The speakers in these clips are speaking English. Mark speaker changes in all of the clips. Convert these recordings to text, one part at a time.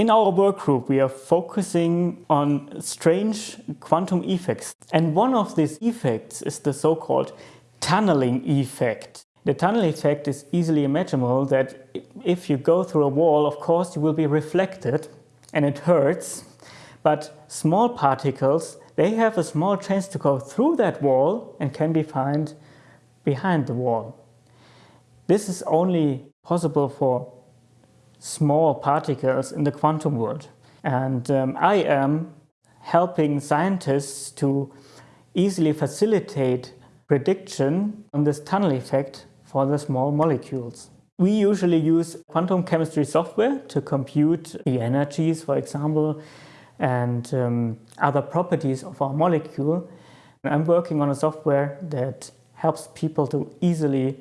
Speaker 1: In our work group, we are focusing on strange quantum effects. And one of these effects is the so-called tunneling effect. The tunnel effect is easily imaginable that if you go through a wall, of course, you will be reflected and it hurts. But small particles, they have a small chance to go through that wall and can be found behind the wall. This is only possible for small particles in the quantum world. And um, I am helping scientists to easily facilitate prediction on this tunnel effect for the small molecules. We usually use quantum chemistry software to compute the energies, for example, and um, other properties of our molecule. I'm working on a software that helps people to easily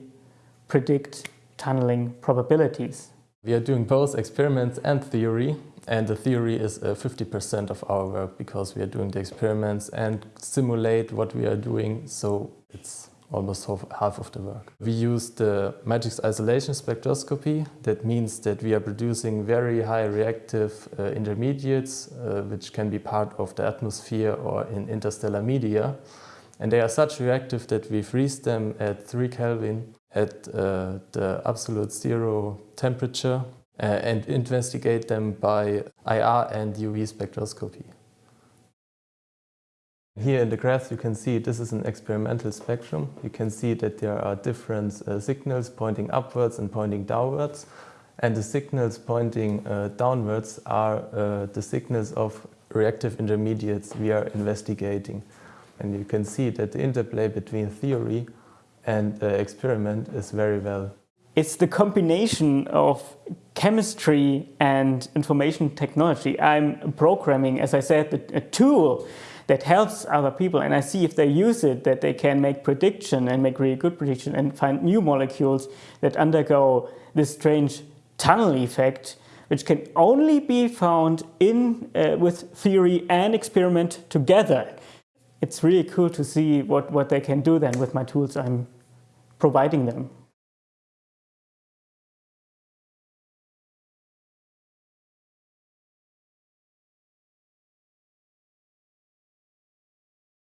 Speaker 1: predict tunneling probabilities.
Speaker 2: We are doing both experiments and theory and the theory is 50% uh, of our work because we are doing the experiments and simulate what we are doing so it's almost half of the work. We use the matrix isolation spectroscopy. That means that we are producing very high reactive uh, intermediates uh, which can be part of the atmosphere or in interstellar media. And they are such reactive that we freeze them at 3 Kelvin at uh, the absolute zero temperature uh, and investigate them by IR and UV spectroscopy. Here in the graph you can see this is an experimental spectrum. You can see that there are different uh, signals pointing upwards and pointing downwards. And the signals pointing uh, downwards are uh, the signals of reactive intermediates we are investigating. And you can see that the interplay between theory and the experiment is very well.
Speaker 1: It's the combination of chemistry and information technology. I'm programming, as I said, a tool that helps other people and I see if they use it that they can make prediction and make really good prediction and find new molecules that undergo this strange tunnel effect which can only be found in uh, with theory and experiment together. It's really cool to see what, what they can do then with my tools I'm providing them.